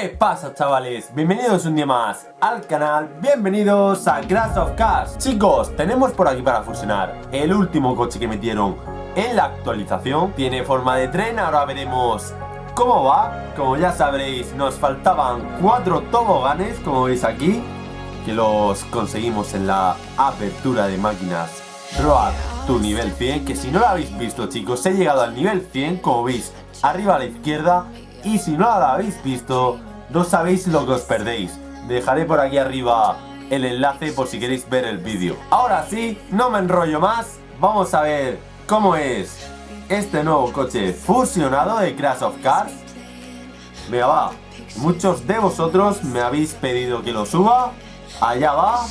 ¿Qué pasa chavales? Bienvenidos un día más al canal, bienvenidos a Crash of Cars. Chicos, tenemos por aquí para fusionar el último coche que metieron en la actualización. Tiene forma de tren, ahora veremos cómo va. Como ya sabréis, nos faltaban cuatro toboganes, como veis aquí Que los conseguimos en la apertura de máquinas Road tu nivel 100 Que si no lo habéis visto chicos, he llegado al nivel 100 Como veis, arriba a la izquierda. Y si no la habéis visto, no sabéis lo que os perdéis. Dejaré por aquí arriba el enlace por si queréis ver el vídeo. Ahora sí, no me enrollo más, vamos a ver cómo es este nuevo coche fusionado de Crash of Cars. Venga va, muchos de vosotros me habéis pedido que lo suba, allá va.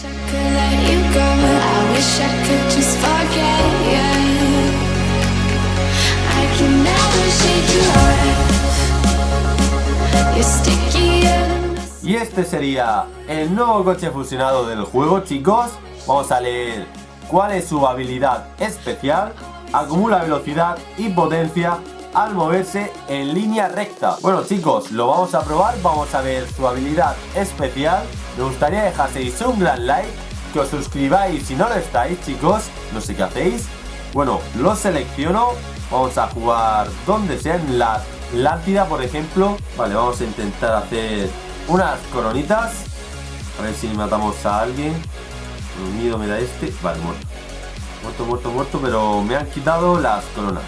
Y este sería el nuevo coche fusionado del juego, chicos. Vamos a leer cuál es su habilidad especial. Acumula velocidad y potencia al moverse en línea recta. Bueno chicos, lo vamos a probar, vamos a ver su habilidad especial. Me gustaría dejaseis un gran like, que os suscribáis si no lo estáis chicos, no sé qué hacéis. Bueno, lo selecciono, vamos a jugar donde sea, en la por ejemplo. Vale, vamos a intentar hacer unas coronitas. A ver si matamos a alguien. Unido me da este. Vale, muerto. Muerto, muerto, muerto, pero me han quitado las coronas.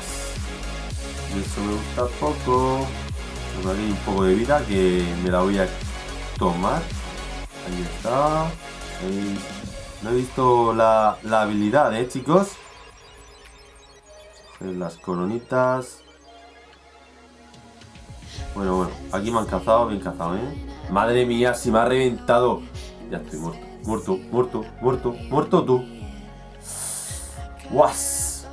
Eso me gusta poco. Me un poco de vida que me la voy a tomar. Ahí está. No he visto la, la habilidad, eh, chicos. Las coronitas. Bueno, bueno, aquí me han cazado, bien cazado, ¿eh? Madre mía, si me ha reventado. Ya estoy muerto, muerto, muerto, muerto, muerto tú. ¡Guas!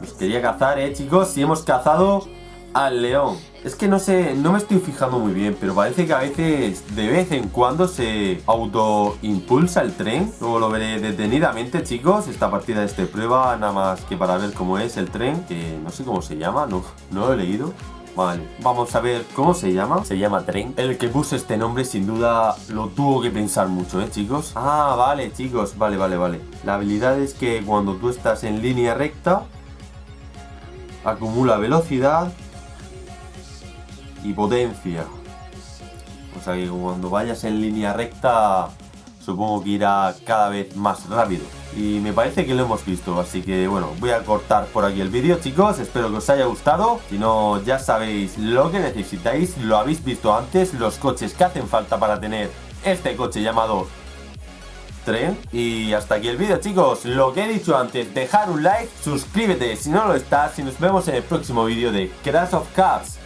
Nos quería cazar, ¿eh, chicos? Si hemos cazado al león. Es que no sé, no me estoy fijando muy bien, pero parece que a veces, de vez en cuando, se autoimpulsa el tren. Luego lo veré detenidamente, chicos. Esta partida es de prueba, nada más que para ver cómo es el tren, que no sé cómo se llama, no, no lo he leído. Vale, vamos a ver cómo se llama. Se llama Tren. El que puso este nombre sin duda lo tuvo que pensar mucho, ¿eh, chicos? Ah, vale, chicos. Vale, vale, vale. La habilidad es que cuando tú estás en línea recta, acumula velocidad y potencia. O sea que cuando vayas en línea recta, supongo que irá cada vez más rápido. Y me parece que lo hemos visto, así que bueno, voy a cortar por aquí el vídeo chicos, espero que os haya gustado, si no ya sabéis lo que necesitáis, lo habéis visto antes, los coches que hacen falta para tener este coche llamado tren. Y hasta aquí el vídeo chicos, lo que he dicho antes, dejar un like, suscríbete si no lo estás y nos vemos en el próximo vídeo de Crash of Cars.